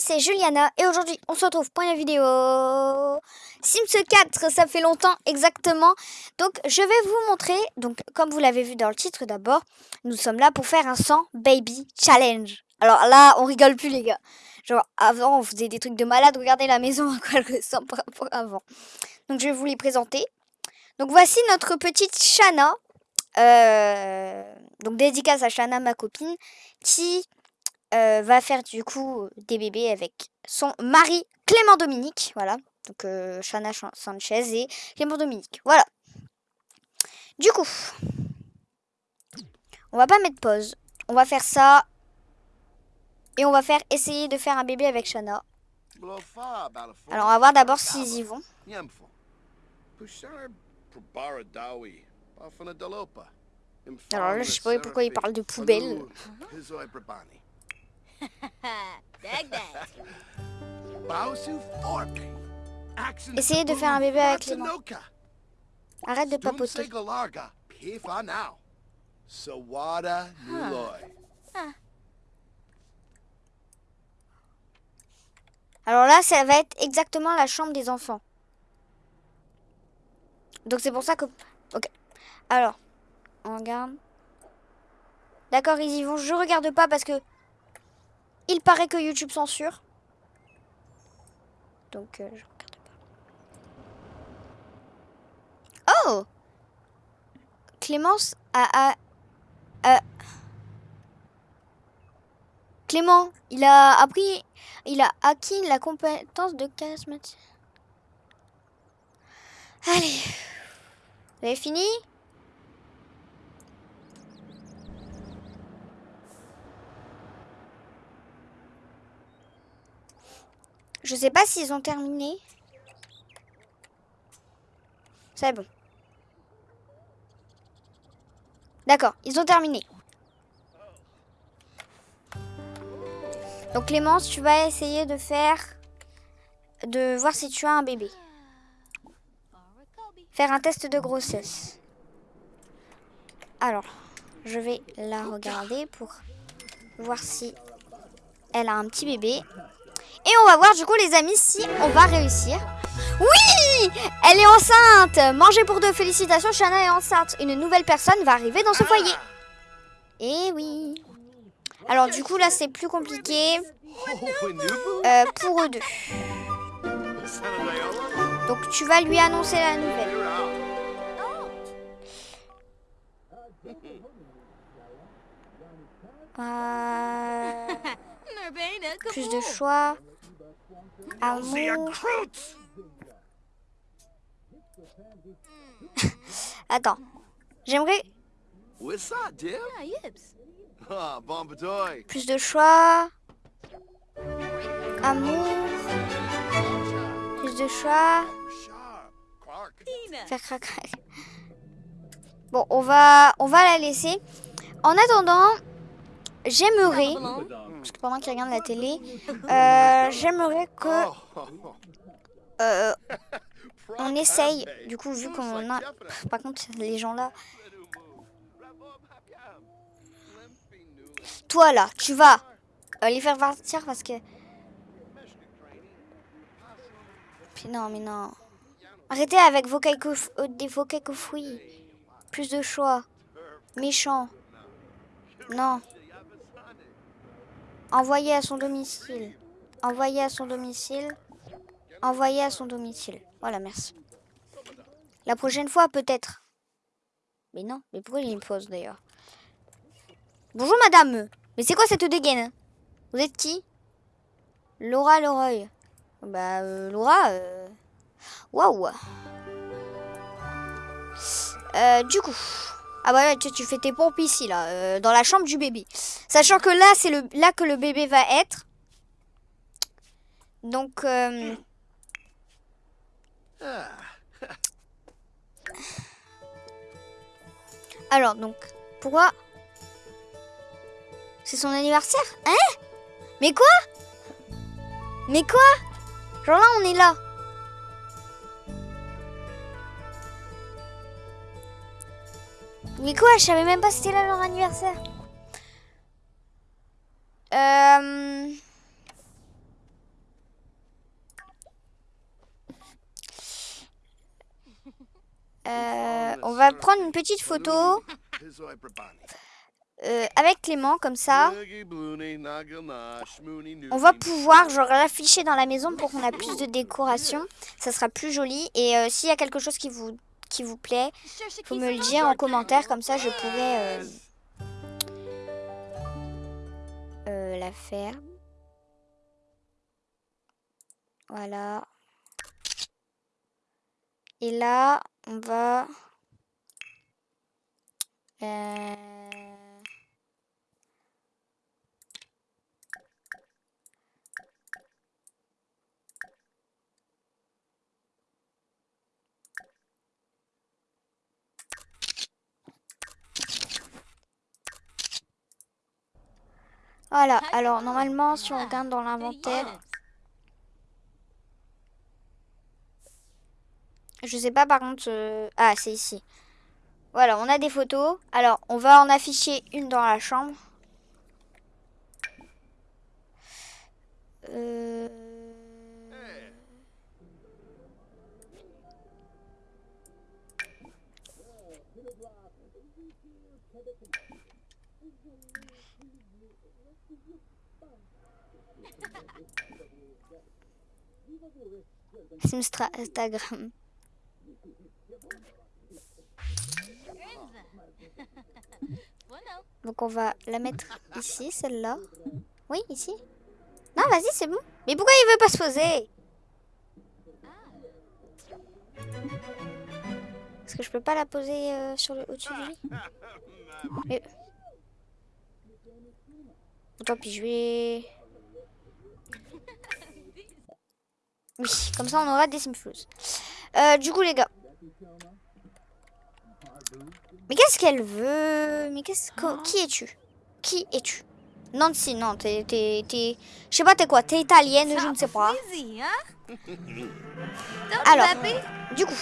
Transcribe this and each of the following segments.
c'est Juliana et aujourd'hui on se retrouve pour une vidéo Sims 4, ça fait longtemps exactement. Donc je vais vous montrer, donc comme vous l'avez vu dans le titre d'abord, nous sommes là pour faire un 100 baby challenge. Alors là, on rigole plus les gars. Genre avant on faisait des trucs de malade, regardez la maison à quoi elle ressemble par rapport avant. Donc je vais vous les présenter. Donc voici notre petite Shana. Euh, donc dédicace à Shana, ma copine, qui euh, va faire du coup des bébés avec son mari Clément Dominique. Voilà. Donc euh, Shana Sanchez et Clément Dominique. Voilà. Du coup, on va pas mettre pause. On va faire ça. Et on va faire essayer de faire un bébé avec Shana. Alors on va voir d'abord s'ils y vont. Alors là, je sais pas pourquoi il parle de poubelle. Essayez de faire un bébé avec les mains. Arrête de papoter. Alors là, ça va être exactement la chambre des enfants. Donc c'est pour ça que... Ok. Alors, on regarde. D'accord, ils y vont. Je regarde pas parce que... Il paraît que YouTube censure. Donc, euh, je regarde pas. Oh Clémence a... Clément, il a appris... Il a acquis la compétence de charismatique. Allez. Vous avez fini? Je sais pas s'ils ont terminé. C'est bon. D'accord, ils ont terminé. Donc Clémence, tu vas essayer de faire... De voir si tu as un bébé. Faire un test de grossesse. Alors, je vais la regarder pour voir si elle a un petit bébé. Et on va voir du coup les amis si on va réussir. Oui Elle est enceinte Mangez pour deux, félicitations, Shana est enceinte. Une nouvelle personne va arriver dans ce foyer. Et oui Alors du coup là c'est plus compliqué euh, pour eux deux. Donc tu vas lui annoncer la nouvelle. Euh, plus de choix. Amour. Attends. J'aimerais... Ah, plus de choix. Amour. Plus de choix. Faire craquer. Bon, on va, on va la laisser. En attendant, j'aimerais parce que pendant qu'il regarde la télé, euh, j'aimerais que euh, on essaye, du coup, vu qu'on a... Par contre, les gens là... Toi là, tu vas euh, les faire partir parce que... Puis non, mais non. Arrêtez avec vos des vos fruits. Plus de choix. Méchant. Non. Envoyer à son domicile. Envoyer à son domicile. Envoyer à son domicile. Voilà, merci. La prochaine fois, peut-être. Mais non, mais pourquoi il me pose d'ailleurs? Bonjour madame. Mais c'est quoi cette dégaine? Vous êtes qui? Laura Leroy. Bah, euh, Laura... Euh... Waouh euh, Du coup... Ah bah tu, tu fais tes pompes ici, là, euh, dans la chambre du bébé. Sachant que là, c'est là que le bébé va être. Donc... Euh, alors, donc, pourquoi C'est son anniversaire Hein? Mais quoi? Mais quoi? Genre là, on est là. Mais quoi Je savais même pas c'était là leur anniversaire. Euh, euh, on va prendre une petite photo euh, avec Clément, comme ça. On va pouvoir genre l'afficher dans la maison pour qu'on a plus de décoration. Ça sera plus joli. Et s'il y a quelque chose qui vous qui vous plaît, faut me le dire en commentaire. Comme ça, je pourrais euh, la faire. Voilà. Et là, on va... Euh... Voilà, alors normalement si on regarde dans l'inventaire, Je sais pas par contre... Euh, ah, c'est ici. Voilà, on a des photos. Alors, on va en afficher une dans la chambre. Euh... Instagram. Donc on va la mettre ici, celle-là. Oui, ici. Non, vas-y, c'est bon. Mais pourquoi il veut pas se poser? Est-ce que je peux pas la poser euh, sur le au-dessus de lui Mais... Tant pis, je vais... Oui, comme ça on aura des simflouz. Euh, du coup les gars, mais qu'est-ce qu'elle veut? Mais qu'est-ce que... Qui es-tu? Qui es-tu? Nancy, non, t'es... Je sais pas, t'es quoi? T'es italienne, je ne sais pas. Alors, du coup...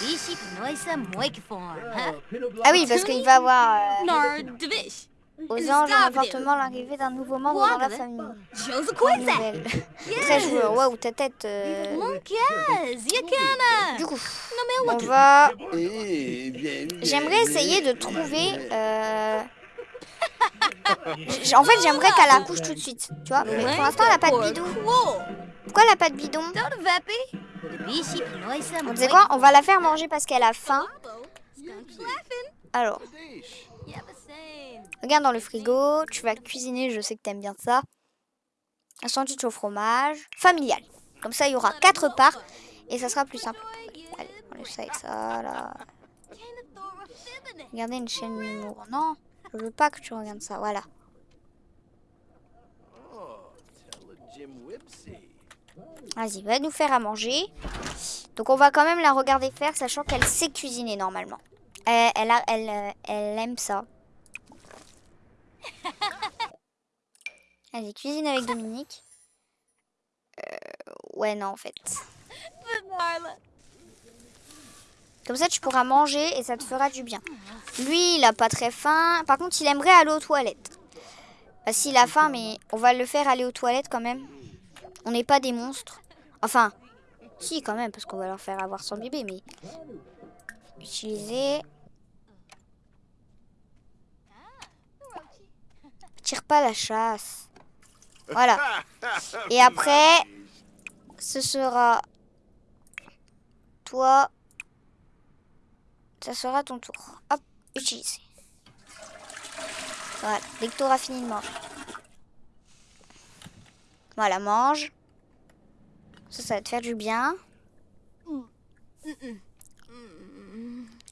Ah oui, parce qu'il va avoir... Euh, aux anges, un appartement, l'arrivée d'un nouveau membre dans la famille. Nouvelle. Très joueur. Waouh, ta tête. Euh... Du coup, on va. J'aimerais essayer de trouver. Euh... En fait, j'aimerais qu'elle accouche tout de suite. Tu vois, mais pour l'instant, elle n'a pas de bidon. Pourquoi elle n'a pas de bidon? On sait quoi? On va la faire manger parce qu'elle a faim. Alors. Regarde dans le frigo, tu vas cuisiner, je sais que t'aimes bien ça. Un sandwich au fromage, familial. Comme ça, il y aura quatre parts et ça sera plus simple. Allez, on laisse ça avec ça. Regardez une chaîne d'humour. Non, je veux pas que tu regardes ça, voilà. Vas-y, va nous faire à manger. Donc on va quand même la regarder faire, sachant qu'elle sait cuisiner normalement. Elle, elle, elle aime ça. Allez, cuisine avec Dominique. Euh, ouais, non, en fait. Comme ça, tu pourras manger et ça te fera du bien. Lui, il a pas très faim. Par contre, il aimerait aller aux toilettes. Bah, s'il a faim, mais on va le faire aller aux toilettes quand même. On n'est pas des monstres. Enfin, si, quand même, parce qu'on va leur faire avoir son bébé, mais... Utiliser... Tire pas la chasse. Voilà. Et après, ce sera toi. Ça sera ton tour. Hop, utiliser. Voilà, dès que tu auras fini de manger. Voilà, mange. Ça, ça va te faire du bien.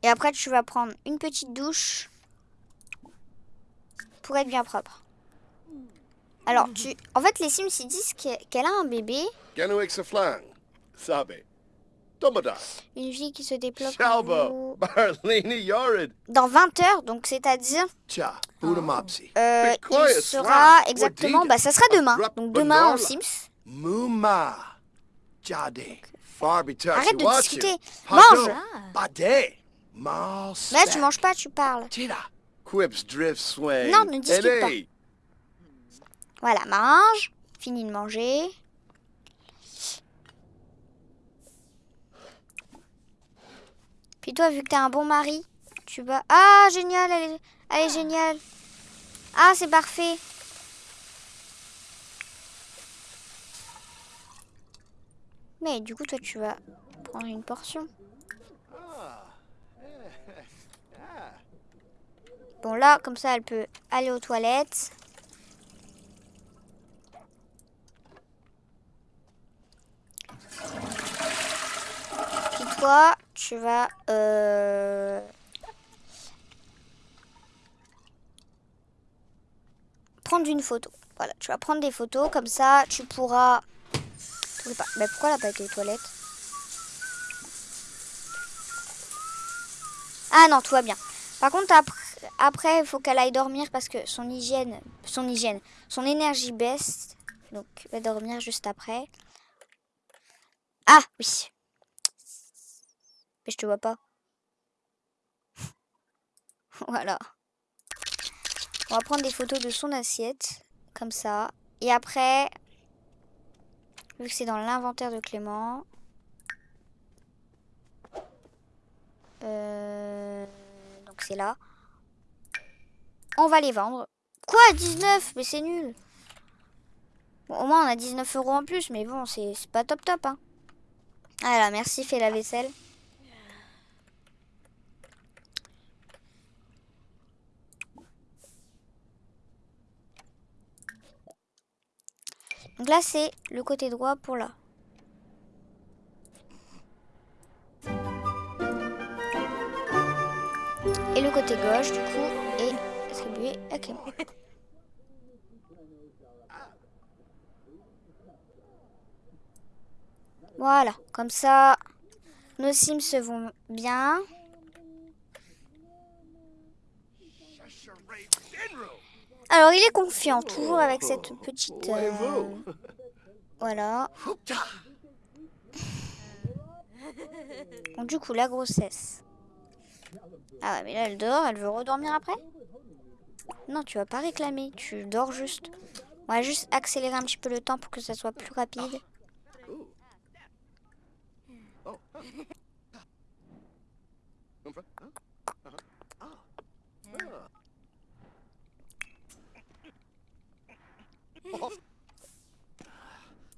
Et après, tu vas prendre une petite douche pour être bien propre. Alors, tu... en fait, les Sims, ils disent qu'elle a un bébé. Une vie qui se développe dans 20 heures, donc c'est-à-dire... Euh, il sera exactement... Bah, ça sera demain. Donc demain en Sims. Arrête de discuter. Mange. Là, tu manges pas, tu parles. Non, ne discute pas. Voilà, mange. Fini de manger. Puis toi, vu que t'es un bon mari, tu vas... Ah, génial, elle est, elle est géniale. Ah, c'est parfait. Mais du coup, toi, tu vas prendre une portion. Bon, là, comme ça, elle peut aller aux toilettes. Puis toi, tu vas... Euh... prendre une photo. Voilà, tu vas prendre des photos, comme ça, tu pourras... Mais pourquoi elle n'a pas été aux toilettes? Ah non, tout va bien. Par contre, après, il faut qu'elle aille dormir parce que son hygiène, son hygiène, son énergie baisse. Donc, elle va dormir juste après. Ah, oui. Mais je te vois pas. voilà. On va prendre des photos de son assiette. Comme ça. Et après, vu que c'est dans l'inventaire de Clément. Euh, donc c'est là. On va les vendre. Quoi 19 Mais c'est nul. au moins on a 19 euros en plus, mais bon, c'est pas top top. Hein. Voilà, merci, fais la vaisselle. Donc là, c'est le côté droit pour là. Et le côté gauche, du coup, est attribué à Clément. Voilà, comme ça, nos sims se vont bien. Alors, il est confiant, toujours avec cette petite... Euh, voilà. Du coup, la grossesse. Ah ouais, mais là, elle dort. Elle veut redormir après? Non, tu vas pas réclamer. Tu dors juste. On va juste accélérer un petit peu le temps pour que ça soit plus rapide.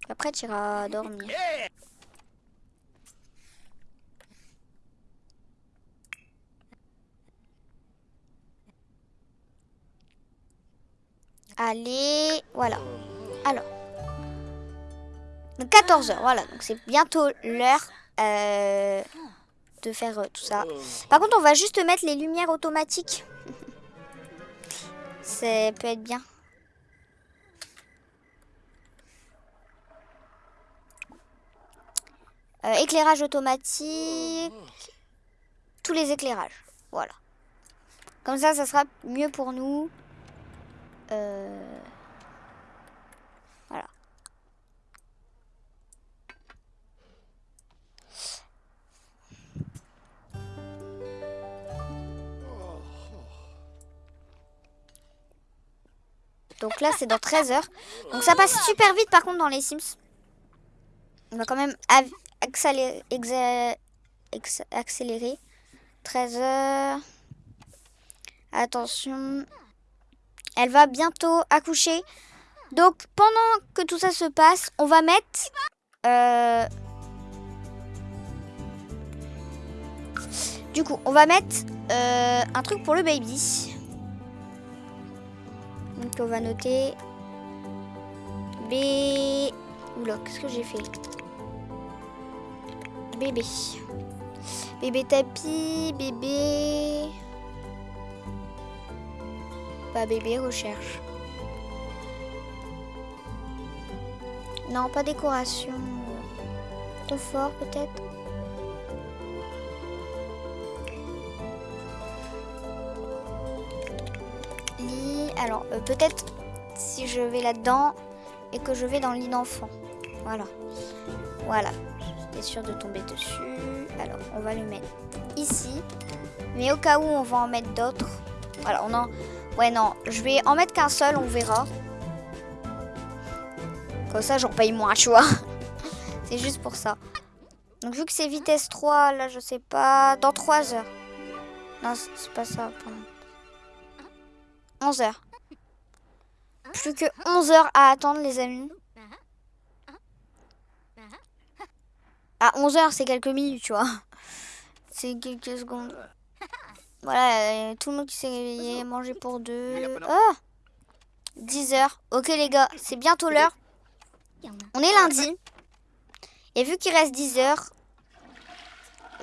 Après, tu iras dormir. Allez, voilà. Alors. 14h, voilà. Donc c'est bientôt l'heure euh, de faire euh, tout ça. Par contre, on va juste mettre les lumières automatiques. ça peut être bien. Euh, éclairage automatique. Tous les éclairages. Voilà. Comme ça, ça sera mieux pour nous. Euh, Donc là, c'est dans 13 heures. Donc ça passe super vite par contre dans les Sims. On va quand même accélérer, accélérer. 13 heures. Attention. Elle va bientôt accoucher. Donc, pendant que tout ça se passe, on va mettre... Euh, du coup, on va mettre euh, un truc pour le baby. Donc, on va noter... B... Oula, qu'est-ce que j'ai fait? Bébé. Bébé tapis, bébé... Pas bébé, recherche. Non, pas décoration. Confort peut-être? Alors, euh, peut-être si je vais là-dedans et que je vais dans le lit d'enfant. Voilà. Voilà. J'étais sûre de tomber dessus. Alors, on va le mettre ici. Mais au cas où on va en mettre d'autres. Voilà, on en... Ouais, non. Je vais en mettre qu'un seul, on verra. Comme ça, j'en paye moins, tu vois. C'est juste pour ça. Donc vu que c'est vitesse 3, là je sais pas, dans 3 heures. Non, c'est pas ça. 11 heures. Plus que 11 heures à attendre les amis. À 11 heures, c'est quelques minutes, tu vois. C'est quelques secondes. Voilà, euh, tout le monde qui s'est réveillé, manger pour deux. Oh 10 heures. Ok les gars, c'est bientôt l'heure. On est lundi. Et vu qu'il reste 10 heures...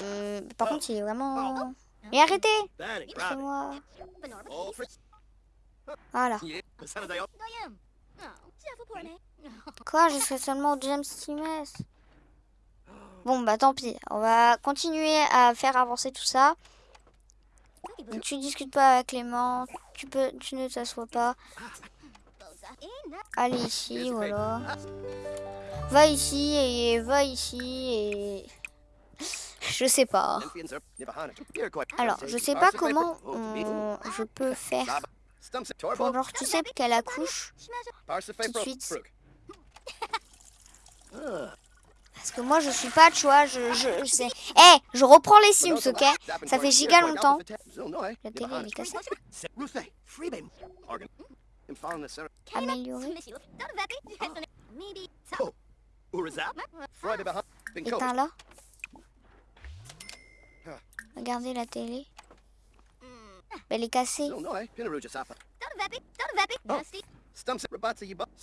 Euh, par contre, il est vraiment... Mais arrêtez C'est moi. Voilà. Quoi Je serai seulement deuxième trimestre. Bon, bah tant pis. On va continuer à faire avancer tout ça. tu discutes pas avec Clément. Tu, peux, tu ne t'assois pas. Allez ici, voilà. Va ici et va ici et... Je sais pas. Alors, je sais pas comment je peux faire pour genre, tu sais qu'elle accouche tout de suite. Parce que moi, je suis pas, tu vois, je, je, sais. Eh, je reprends les Sims, ok? Ça fait giga longtemps. La télé, est cassée. Améliorer. Éteins là. Regardez la télé. Elle est cassée.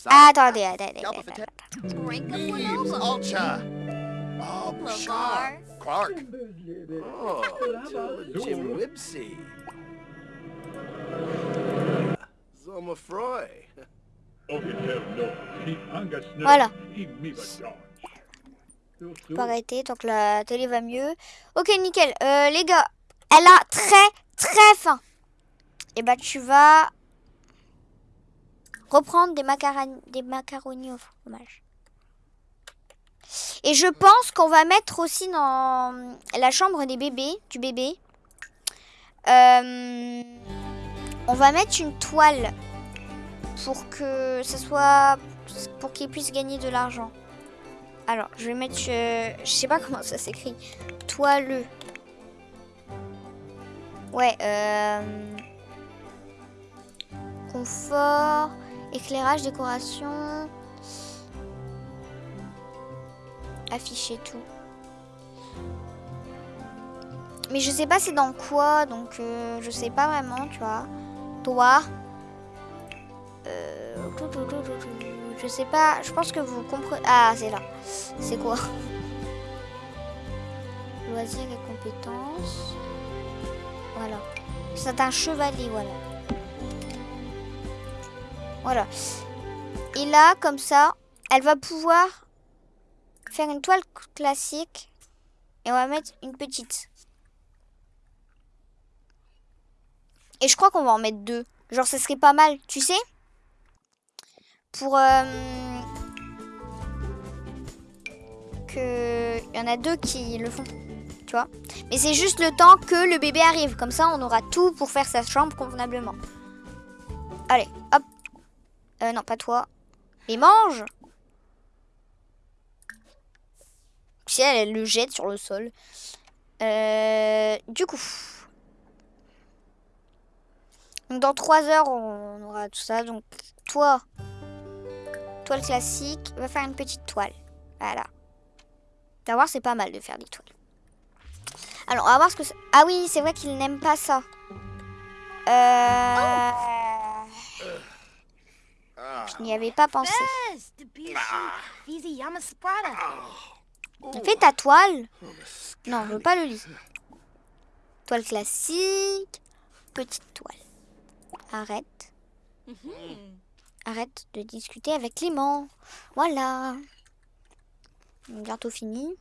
Ah, attendez, attendez, attendez. Clark. Oh, Jim Wibsey. Voilà. Je peux arrêter tant que la télé va mieux. Ok, nickel. Euh, les gars, elle a très, très faim. Et eh bah, tu vas reprendre des, macaroni, des macaronis au fromage. Et je pense qu'on va mettre aussi dans la chambre des bébés, du bébé. Euh, on va mettre une toile pour que ça soit pour qu'il puisse gagner de l'argent. Alors, je vais mettre euh, je sais pas comment ça s'écrit. Toileux. Ouais, euh, confort, éclairage, décoration, afficher tout. Mais je sais pas c'est dans quoi, donc euh, je sais pas vraiment, tu vois. Toi. Euh, je sais pas, je pense que vous comprenez. Ah, c'est là. C'est quoi? Loisirs et compétences. Voilà. C'est un chevalier, voilà. Voilà. Et là, comme ça, elle va pouvoir faire une toile classique. Et on va mettre une petite. Et je crois qu'on va en mettre deux. Genre, ça serait pas mal, tu sais? Pour... Euh, que... Il y en a deux qui le font. Tu vois? Mais c'est juste le temps que le bébé arrive. Comme ça, on aura tout pour faire sa chambre convenablement. Allez, hop. Euh, non, pas toi. Mais mange Si elle, elle le jette sur le sol. Euh, du coup... Donc dans 3 heures, on aura tout ça. Donc toi, toile classique, va faire une petite toile. Voilà. Tu vas voir, c'est pas mal de faire des toiles. Alors, on va voir ce que. Ah oui, c'est vrai qu'il n'aime pas ça. Euh... Je n'y avais pas pensé. Fais ta toile. Non, je veux pas le lire. Toile classique. Petite toile. Arrête. Arrête de discuter avec Clément. Voilà. Bientôt fini.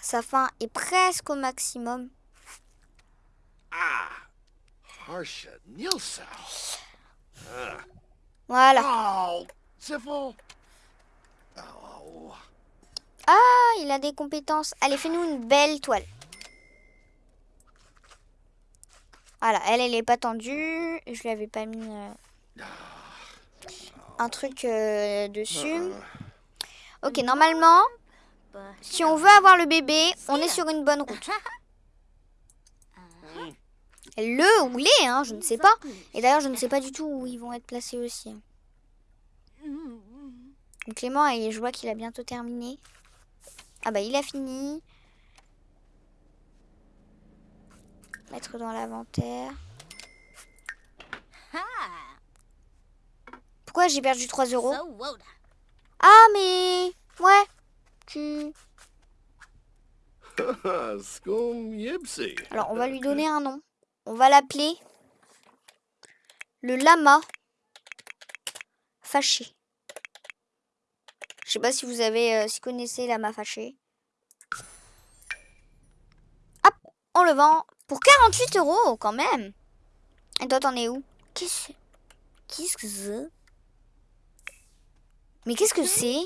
Sa fin est presque au maximum. Ah. Voilà. Oh, oh. Ah, il a des compétences. Allez, fais-nous une belle toile. Voilà, elle, elle est pas tendue. Je lui avais pas mis euh, un truc euh, dessus. Ok, normalement, si on veut avoir le bébé, on est sur une bonne route. Le ou les, hein, je ne sais pas. Et d'ailleurs, je ne sais pas du tout où ils vont être placés aussi. Donc Clément, et je vois qu'il a bientôt terminé. Ah bah, il a fini. Mettre dans l'inventaire. Pourquoi j'ai perdu 3 euros? Ah, mais... Ouais. Tu... Alors, on va lui donner un nom. On va l'appeler le lama fâché. Je sais pas si vous avez, euh, si connaissez lama fâché. Hop, on le vend pour 48 euros quand même. Et toi, t'en es où? Qu'est-ce Qu'est-ce que c'est? Mais qu'est-ce que c'est?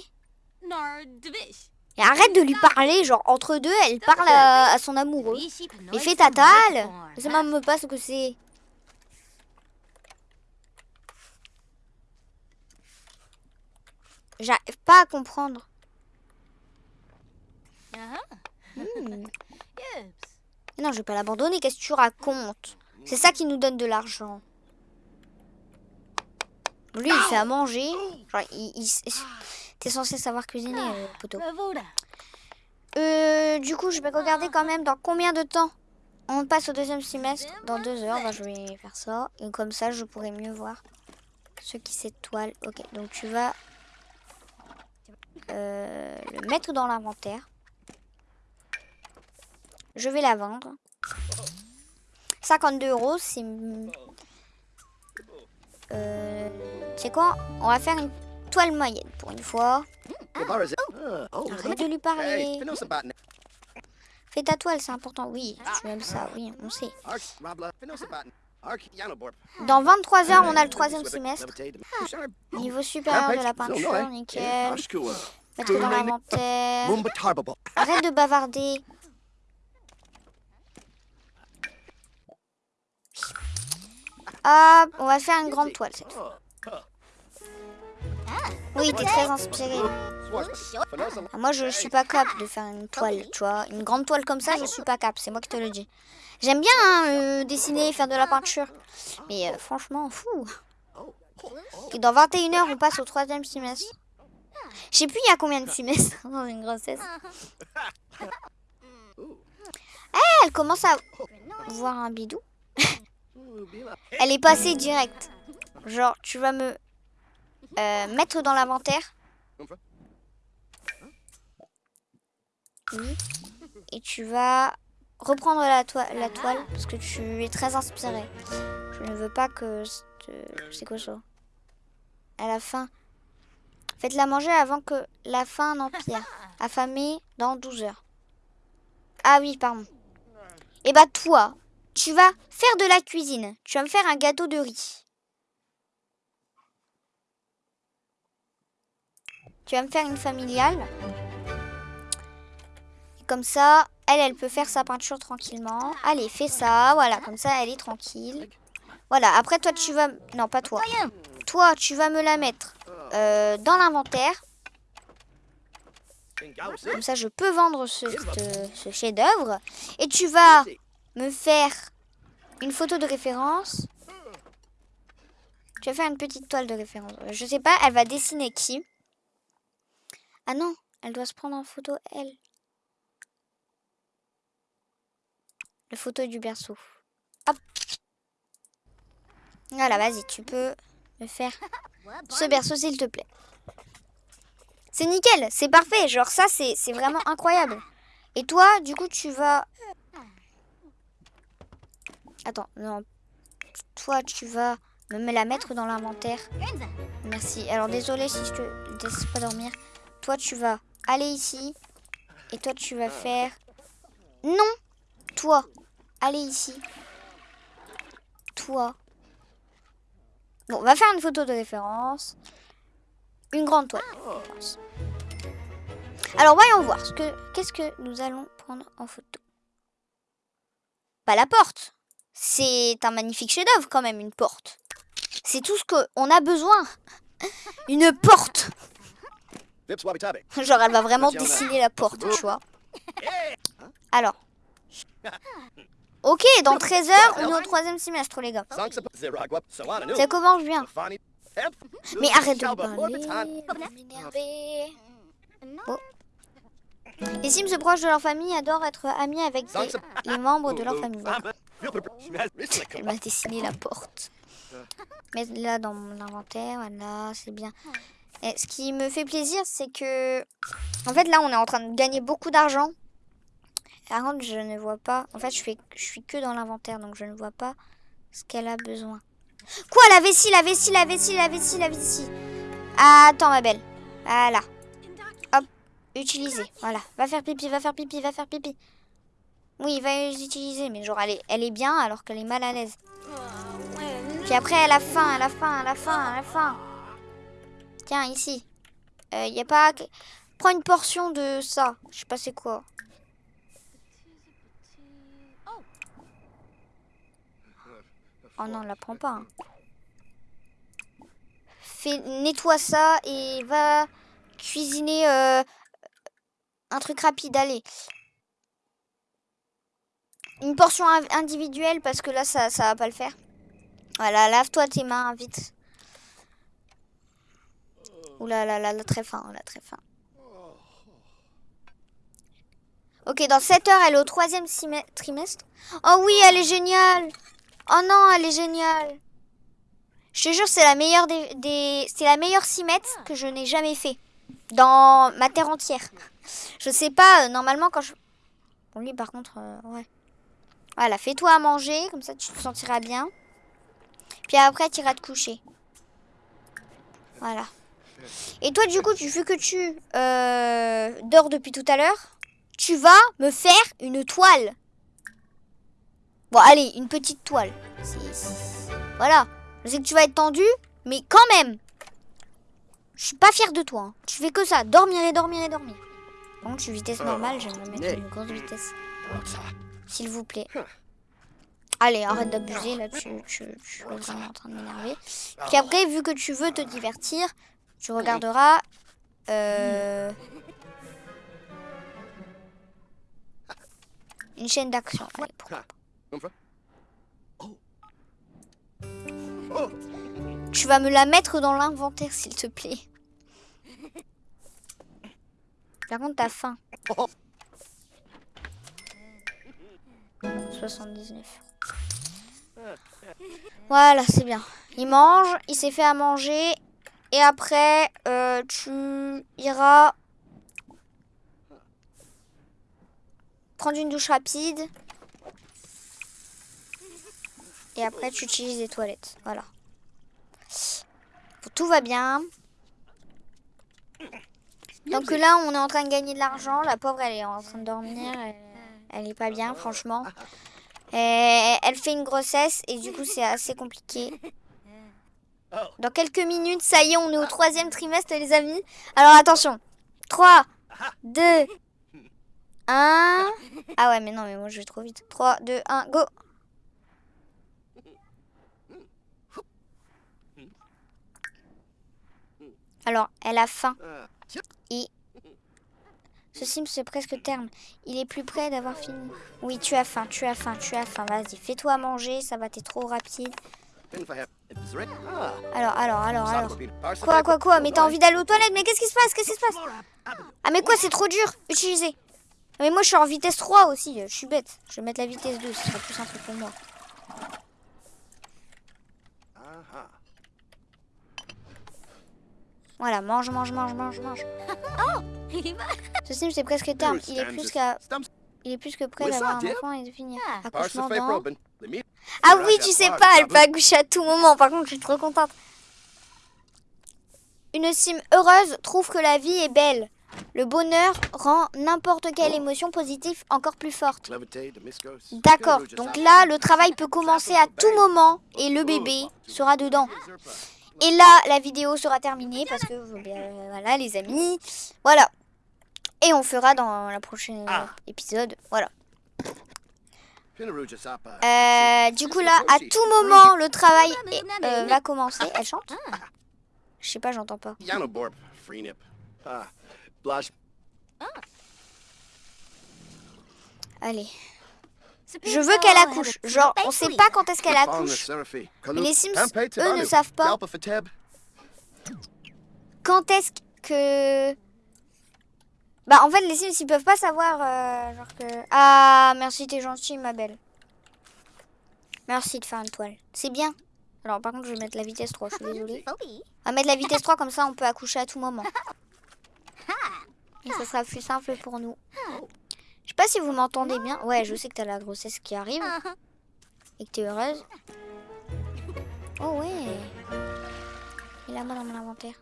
Arrête de lui parler, genre entre deux, elle parle à, son amoureux. Mais fais ta talle Ça même pas ce que c'est. J'arrive pas à comprendre. Hmm. Non, je vais pas l'abandonner. Qu'est-ce que tu racontes? C'est ça qui nous donne de l'argent. Lui, il fait à manger. Genre, il- T'es censé savoir cuisiner, euh, poteau. Euh, du coup, je vais regarder quand même dans combien de temps on passe au deuxième semestre. Dans deux heures, bah, je vais faire ça. Et comme ça, je pourrai mieux voir ce qui s'étoile. Ok, donc tu vas euh, le mettre dans l'inventaire. Je vais la vendre. 52 euros, c'est... Euh, c'est quoi? On va faire une toile moyenne pour une fois. Gabaras- Ah, oh, Arrête de lui parler. Fais ta toile, c'est important. Oui, tu aimes ça, oui, on sait. Yanoborp. Dans 23 heures, on a le troisième semestre. Sharp. Niveau supérieur de la peinture, nickel. Mettre dans l'inventaire. Arrête de bavarder. Hop, on va faire une grande toile cette fois. Oui, t'es très inspiré. Ah, Moi, je suis pas capable de faire une toile, tu vois. Une grande toile comme ça, je suis pas capable. C'est moi qui te le dis. J'aime bien hein, euh, dessiner, faire de la peinture. Mais euh, franchement, fou. Et dans 21 heures, on passe au troisième semestre. Je sais plus il y a combien de semestres dans une grossesse. Eh, elle commence à voir un bidou. Elle est passée direct. Genre, tu vas me euh, mettre dans l'inventaire. Oui. Et tu vas reprendre la, la toile parce que tu es très inspiré. Je ne veux pas que... C'est quoi ça? À la fin. Faites-la manger avant que la faim n'empire. Affamé dans 12 heures. Ah oui, pardon. Et bah toi, tu vas faire de la cuisine. Tu vas me faire un gâteau de riz. Tu vas me faire une familiale. Comme ça, elle, elle peut faire sa peinture tranquillement. Allez, fais ça. Voilà, comme ça, elle est tranquille. Voilà, après toi, tu vas... Non, pas toi. Toi, tu vas me la mettre euh, dans l'inventaire. Comme ça, je peux vendre ce, ce- chef-d'œuvre. Et tu vas me faire une photo de référence. Tu vas faire une petite toile de référence. Je sais pas, elle va dessiner qui? Ah non, elle doit se prendre en photo, elle. La photo du berceau. Hop. Voilà, vas-y, tu peux me faire ce berceau, s'il te plaît. C'est nickel, c'est parfait. Genre ça, c'est c'est vraiment incroyable. Et toi, du coup, tu vas... Attends, non. Toi, tu vas me la mettre dans l'inventaire. Merci. Alors, désolé si je te laisse pas dormir. Toi, tu vas aller ici. Et toi, tu vas faire... Non Toi, allez ici. Toi. Bon, on va faire une photo de référence. Une grande toile. Alors, voyons voir. ce que Qu'est-ce que nous allons prendre en photo Pas la porte. C'est un magnifique chef-d'œuvre quand même, une porte. C'est tout ce qu'on a besoin. Une porte. Genre, elle va vraiment dessiner la porte, tu vois. Alors. Ok, dans 13 heures, on est au troisième semestre, les gars. Ça commence bien. Mais arrête de me parler. Oh. Les Sims proches de leur famille adorent être amis avec les, les membres de leur famille. Fama. Elle m'a dessiné la porte. Mets-la dans mon inventaire, voilà, c'est bien. Ce qui me fait plaisir, c'est que... En fait, là, on est en train de gagner beaucoup d'argent. Par contre, je ne vois pas... En fait, je, fais... je suis que dans l'inventaire, donc je ne vois pas ce qu'elle a besoin. Quoi La vessie, la vessie, la vessie, la vessie, la vessie. Attends, ma belle. Voilà. Hop, utiliser. Voilà. Va faire pipi, va faire pipi, va faire pipi. Oui, va les utiliser, mais genre, elle est, elle est bien alors qu'elle est mal à l'aise. Puis après, elle a faim, elle a faim, elle a faim, elle a faim. Tiens, ici. Il y a pas... Prends une portion de ça. Je sais pas c'est quoi. Oh non, la prends pas. hein. Fais, nettoie ça et va cuisiner euh, un truc rapide. Allez. Une portion in- individuelle parce que là, ça, ça va pas le faire. Voilà, lave-toi tes mains vite. Ouh là là là, là, très fin, là, très fin. Ok, dans 7 heures, elle est au troisième trimestre. Oh oui, elle est géniale. Oh non, elle est géniale. Je te jure, c'est la meilleure des, des- c'est la meilleure simette que je n'ai jamais fait dans ma terre entière. Je sais pas, euh, normalement quand je. Bon lui par contre, euh, ouais. Voilà, fais-toi à manger, comme ça tu te sentiras bien. Puis après, tu iras te coucher. Voilà. Et toi, du coup, tu vu que tu euh, dors depuis tout à l'heure, tu vas me faire une toile. Bon, allez, une petite toile. Voilà. Je sais que tu vas être tendu, mais quand même. Je suis pas fière de toi. hein. Tu fais que ça. Dormir et dormir et dormir. Bon, je suis vitesse normale, j'aimerais mettre une grosse vitesse. S'il vous plaît. Allez, arrête d'abuser, là, tu, tu, tu es vraiment en train de m'énerver. Puis après, vu que tu veux te divertir, tu regarderas... euh, une chaîne d'action. Pas. Oh, Tu vas me la mettre dans l'inventaire, s'il te plaît. Par contre, t'as faim. oh. 79. Voilà, c'est bien. Il mange, il s'est fait à manger. Et après, euh, tu iras prendre une douche rapide. Et après, tu utilises les toilettes. Voilà. Tout va bien. Donc là, on est en train de gagner de l'argent. La pauvre, elle est en train de dormir. Elle, elle est pas bien, franchement. Et elle fait une grossesse et du coup, c'est assez compliqué. Dans quelques minutes, ça y est, on est au troisième trimestre, les amis. Alors attention. 3, 2, 1. Ah ouais, mais non, mais moi, je vais trop vite. 3, 2, 1, go. Alors, elle a faim. Et ce sim, c'est presque terme. Il est plus près d'avoir fini. Oui, tu as faim, tu as faim, tu as faim. Vas-y, fais-toi manger, ça va, t'es trop rapide. Alors, alors, alors, alors. Quoi, quoi, quoi Mais t'as envie d'aller aux toilettes Mais qu'est-ce qui se passe Qu'est-ce qui se passe Ah, mais quoi, c'est trop dur Utilisez. Mais moi, je suis en vitesse 3 aussi. Je suis bête. Je vais mettre la vitesse 2, ce sera plus simple pour moi. Voilà, mange, mange, mange, mange, mange. Ce sim, c'est presque terme. Il est plus qu'à... Il est plus que ça, d'avoir un enfant et de finir. Accouchement dans... Ah oui, tu sais pas, elle peut accoucher à tout moment. Par contre, je suis trop contente. Une sim heureuse trouve que la vie est belle. Le bonheur rend n'importe quelle émotion positive encore plus forte. D'accord, donc là, le travail peut commencer à tout moment et le bébé sera dedans. Et là, la vidéo sera terminée parce que, euh, voilà, les amis, voilà. Et on fera dans la prochaine Ah. épisode, voilà. Euh, du coup là, à tout moment, le travail est- euh, va commencer. Elle chante? Je sais pas, j'entends pas. Ah. Allez. Je veux qu'elle accouche. Genre, on sait pas quand est-ce qu'elle accouche. Mais les Sims, eux, ne savent pas quand est-ce que... Bah, en fait, les Sims, ils peuvent pas savoir, euh, genre que... Ah, merci, t'es gentil, ma belle. Merci de faire une toile. C'est bien. Alors, par contre, je vais mettre la vitesse 3, je suis désolée. On va mettre la vitesse 3, comme ça, on peut accoucher à tout moment. Et ça sera plus simple pour nous. Je sais pas si vous m'entendez bien. Ouais, je sais que t'as la grossesse qui arrive. Et que t'es heureuse. Oh ouais. Il a moi dans mon inventaire.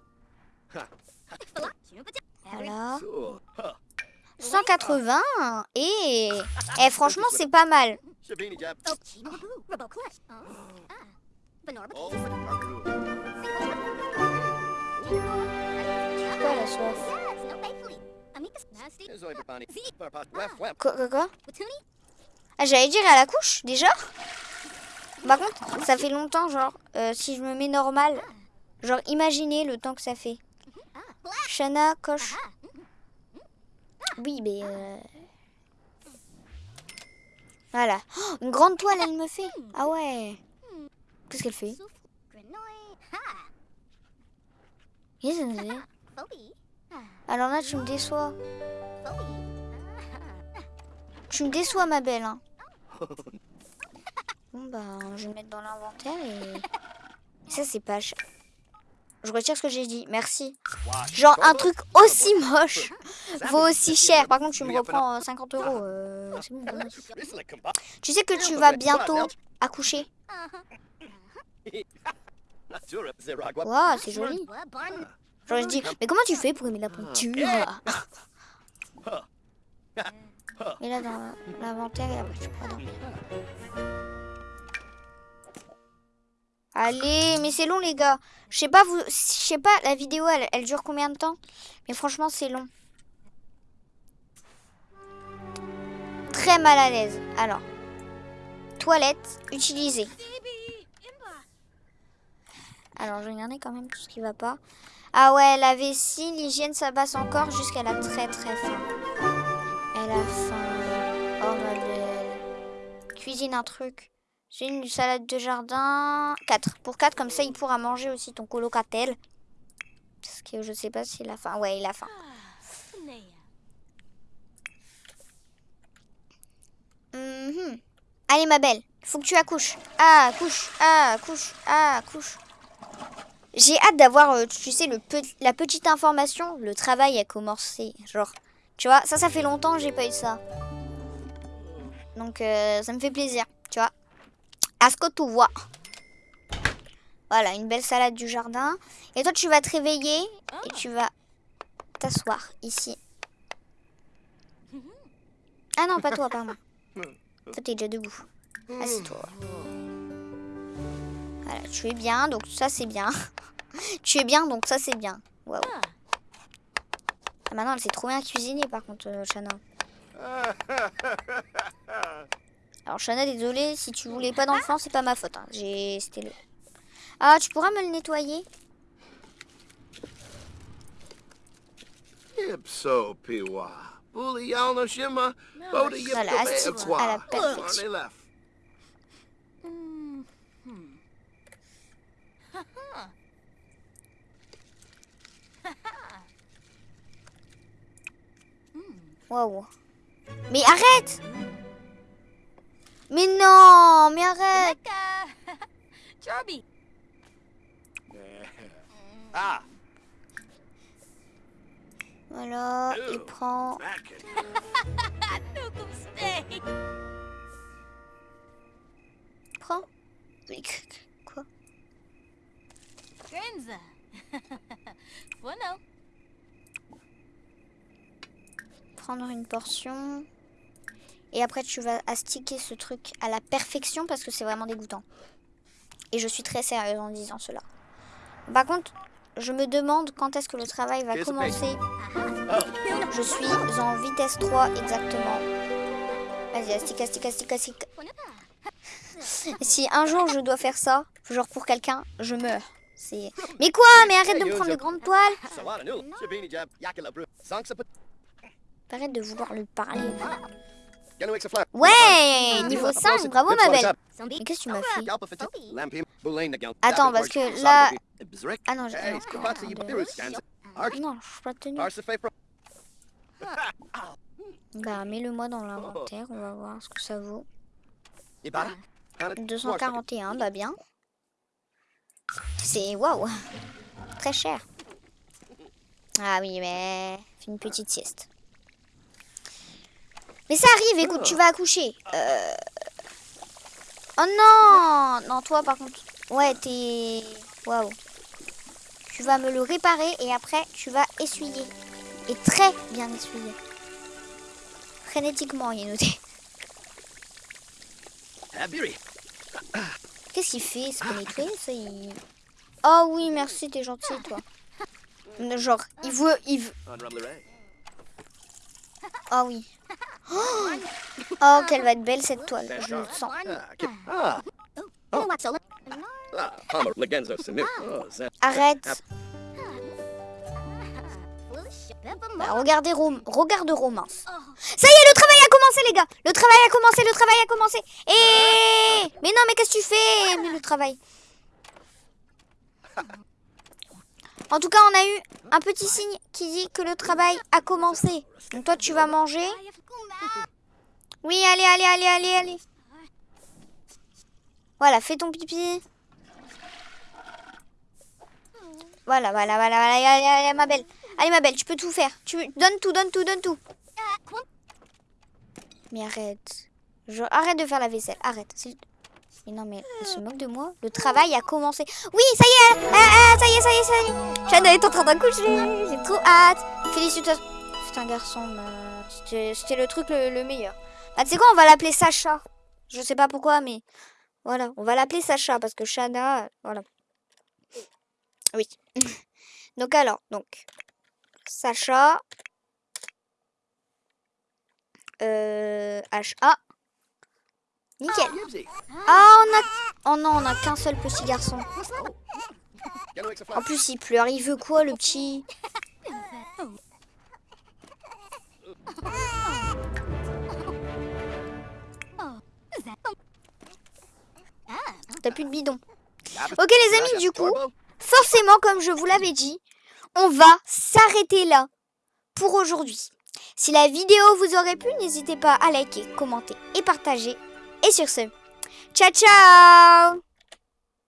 Voilà. 180. Et... Eh, franchement, c'est pas mal. Quoi, la soif Quoi, quoi, quoi? Ah, j'allais dire à la couche, déjà? Par contre, ça fait longtemps, genre, euh, si je me mets normal, genre, imaginez le temps que ça fait. Shana, coche. Oui, mais... euh, Voilà. Oh, une grande toile, elle me fait. Ah ouais. Qu'est-ce qu'elle fait? Alors là, tu me déçois. Tu me déçois, ma belle. hein. Bon, bah, je vais me mettre dans l'inventaire et... ça, c'est pas. Je retire ce que j'ai dit. Merci. Genre, un truc aussi moche vaut aussi cher. Par contre, tu me reprends euh, 50 euros. euh, c'est bon. Tu sais que tu vas bientôt accoucher. Waouh, c'est joli. Genre, je dis, mais comment tu fais pour aimer la peinture? Et là, dans l'inventaire, et après, tu peux dormir. Allez, mais c'est long, les gars. Je sais pas, vous, je pas, la vidéo, elle, elle dure combien de temps? Mais franchement, c'est long. Très mal à l'aise. Alors, toilette, utilisée. Alors, je vais regarder quand même tout ce qui va pas. Ah ouais, la vessie, l'hygiène, ça passe encore jusqu'à la très très faim. Elle a faim. Oh ma belle. Cuisine un truc. J'ai une salade de jardin. 4. Pour 4, comme ça, il pourra manger aussi ton colocatel. Parce que je sais pas s'il a faim. Ouais, il a faim. Mhm. Allez, ma belle, faut que tu accouches. Ah, accouche, ah, accouche, ah, accouche. J'ai hâte d'avoir, euh, tu sais, le la petite information. Le travail a commencé. Genre, tu vois, ça, ça fait longtemps que j'ai pas eu ça. Donc, euh, ça me fait plaisir, tu vois. À ce que tu vois. Voilà, une belle salade du jardin. Et toi, tu vas te réveiller et tu vas t'asseoir ici. Ah non, pas toi, pardon. Toi, t'es déjà debout. Assieds-toi. Voilà, tu es bien, donc ça, c'est bien. tu es bien, donc ça, c'est bien. Waouh. Ah, maintenant, elle sait trop bien cuisiner, par contre, euh, Shana. Alors, Shana, désolé, si tu voulais pas d'enfant, c'est pas ma faute. hein. J'ai... C'était le... Ah, tu pourras me le nettoyer Ipso piwa. Bully yalno shima. Boda yip Voilà, à la perfection. Waouh. Mais arrête Mais non Mais arrête. Ah, Voilà, il prend... Nukum stay. Prends. Mais Quoi? Prendre une portion. Et après, tu vas astiquer ce truc à la perfection parce que c'est vraiment dégoûtant. Et je suis très sérieuse en disant cela. Par contre, je me demande quand est-ce que le travail va commencer. Je suis en vitesse 3 exactement. Vas-y, astique, astique, astique, astique. Si un jour je dois faire ça, genre pour quelqu'un, je meurs. C'est. Mais quoi? Mais arrête de me prendre de grandes toiles. Arrête de vouloir lui parler. Ouais, niveau 5, bravo ma belle. Mais qu'est-ce que tu m'as fait Attends, parce que là... Ah non, j'ai encore Non, je suis pas tenu. Bah, mets-le moi dans l'inventaire, on va voir ce que ça vaut. 241, bah bien. C'est waouh, très cher. Ah oui, mais fais une petite sieste. Mais ça arrive, écoute, tu vas accoucher. Euh... Oh non Non, toi par contre. Ouais, t'es... Waouh. Tu vas me le réparer et après tu vas essuyer. Et très bien essuyer. Frénétiquement, il est noté. Qu'est-ce qu'il fait nettoyer ça il... Oh oui, merci, t'es gentil toi. Genre, il veut... Il veut... Oh oui. Oh, Oh, qu'elle va être belle cette toile, je le sens. Arrête. Bah, regardez Rom regarde Romance. Ça y est, le travail a commencé les gars. Le travail a commencé, le travail a commencé. Et mais non, mais qu'est-ce que tu fais Mais le travail? En tout cas, on a eu un petit signe qui dit que le travail a commencé. Donc toi, tu vas manger. Oui, allez, allez, allez, allez, allez. Voilà, fais ton pipi. Voilà, voilà, voilà, voilà, allez, allez, ma belle. Allez, ma belle, tu peux tout faire. Tu donne tout, donne tout, donne tout. Mais arrête. Je... Arrête de faire la vaisselle, arrête. Mais non, mais elle se moque de moi. Le travail a commencé. Oui, ça y est, ah, ça y est, ça y est, ça y est. Shana est en train d'accoucher. J'ai trop hâte. Félicitations. C'est un garçon. C'était le truc le meilleur. Ah, tu sais quoi, on va l'appeler Sacha? Je sais pas pourquoi, mais voilà, on va l'appeler Sacha parce que Shana, voilà. Oui. donc alors, donc Sacha, euh, HA. Nickel. Ah, on a, oh non, on a qu'un seul petit garçon. En plus, il pleure. Il veut quoi, le petit? T'as plus de bidon. Ok, les amis, du coup, forcément, comme je vous l'avais dit, on va s'arrêter là pour aujourd'hui. Si la vidéo vous aurait plu, n'hésitez pas à liker, commenter et partager. Et sur ce, ciao ciao